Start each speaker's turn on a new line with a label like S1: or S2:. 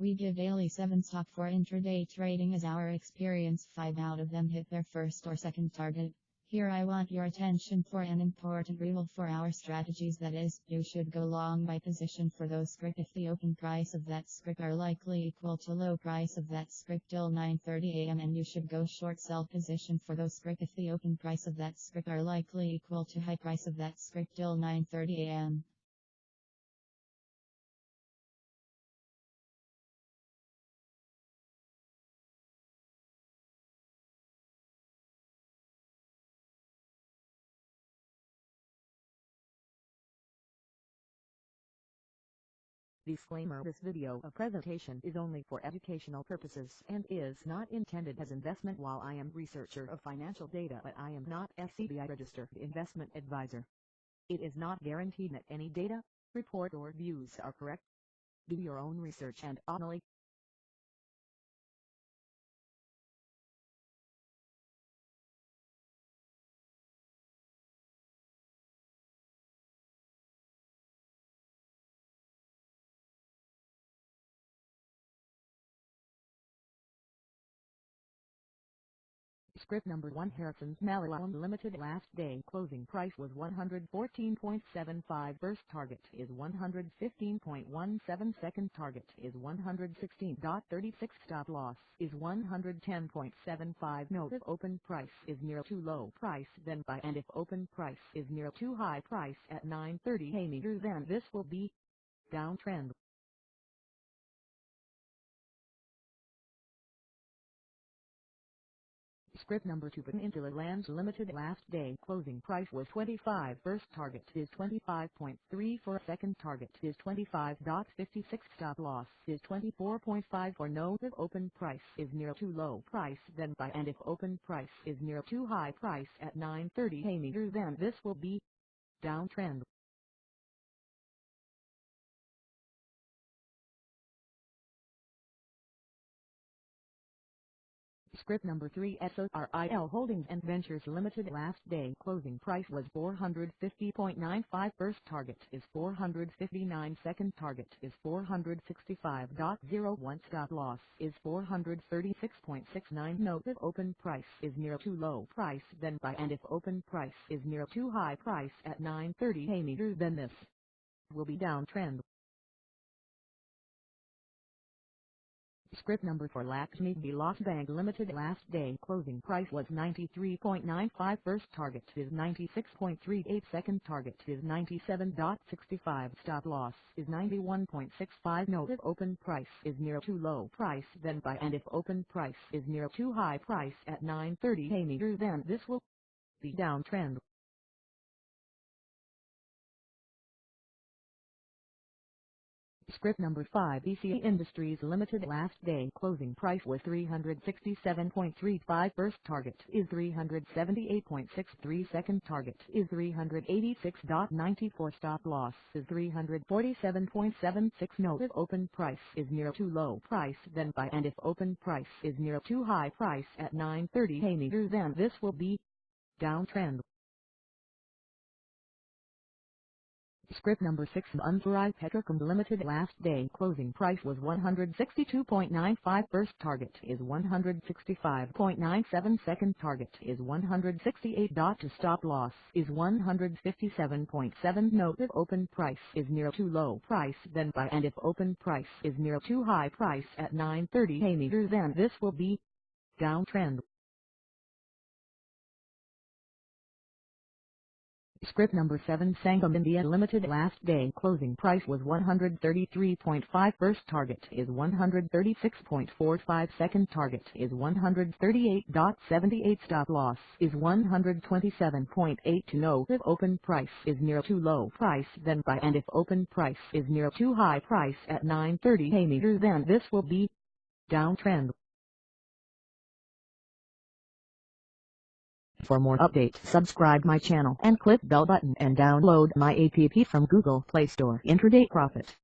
S1: We give daily 7 stock for intraday trading as our experience. 5 out of them hit their first or second target. Here I want your attention for an important rule for our strategies. That is, you should go long by position for those script if the open price of that script are likely equal to low price of that script till 9.30 am and you should go short sell position for those script if the open price of that script are likely equal to high price of that script till 9.30
S2: Disclaimer This video a presentation is only for educational purposes and is not intended as investment while I am researcher of financial data but I am not SEBI registered investment advisor. It is not guaranteed that any data, report or views are correct. Do your own research and only Script number 1 Harrisons Malayalam Limited last day. Closing price was 114.75 first target is 115.17 second target is 116.36 stop loss is 110.75 note if open price is near too low price then buy. And if open price is near too high price at 9.30 a meter then this will be downtrend Script number 2 Peninsula Lands Limited last day closing price was 25 first target is 25.3 second target is 25.56 stop loss is 24.5 for note if open price is near too low price then buy and if open price is near too high price at 9.30 a meter then this will be downtrend Script number 3 SORIL Holdings and Ventures Limited last day. Closing price was 450.95 first target is 459 second target is 465.01 stop loss is 436.69 note if open price is near too low price then buy. And if open price is near too high price at 9.30 a meter then this will be downtrend Script number for Lakshmi Vilas Bank Limited last day. Closing price was 93.95 first target is 96.38 second target is 97.65 stop loss is 91.65 note if open price is near too low price then buy. And if open price is near too high price at 9.30 a meter then this will be downtrend Script number 5 ECA Industries Limited last day closing price was 367.35 first target is 378.63 second target is 386.94 stop loss is 347.76 note if open price is near too low price then buy and if open price is near too high price at 9.30 a meter then this will be downtrend Script number 6 Unfarai Petrochem Limited last day. Closing price was 162.95 first target is 165.97 second target is 168. To stop loss is 157.7 note if open price is near too low price then buy. And if open price is near too high price at 9.30 a meter then this will be downtrend Script number 7 Sangam India Limited last day. Closing price was 133.5 first target is 136.45 second target is 138.78 stop loss is 127.8 to know if open price is near too low price then buy. And if open price is near too high price at 9.30 a meter then this will be downtrend For more updates subscribe my channel and click bell button and download my app from Google Play Store Intraday Profit.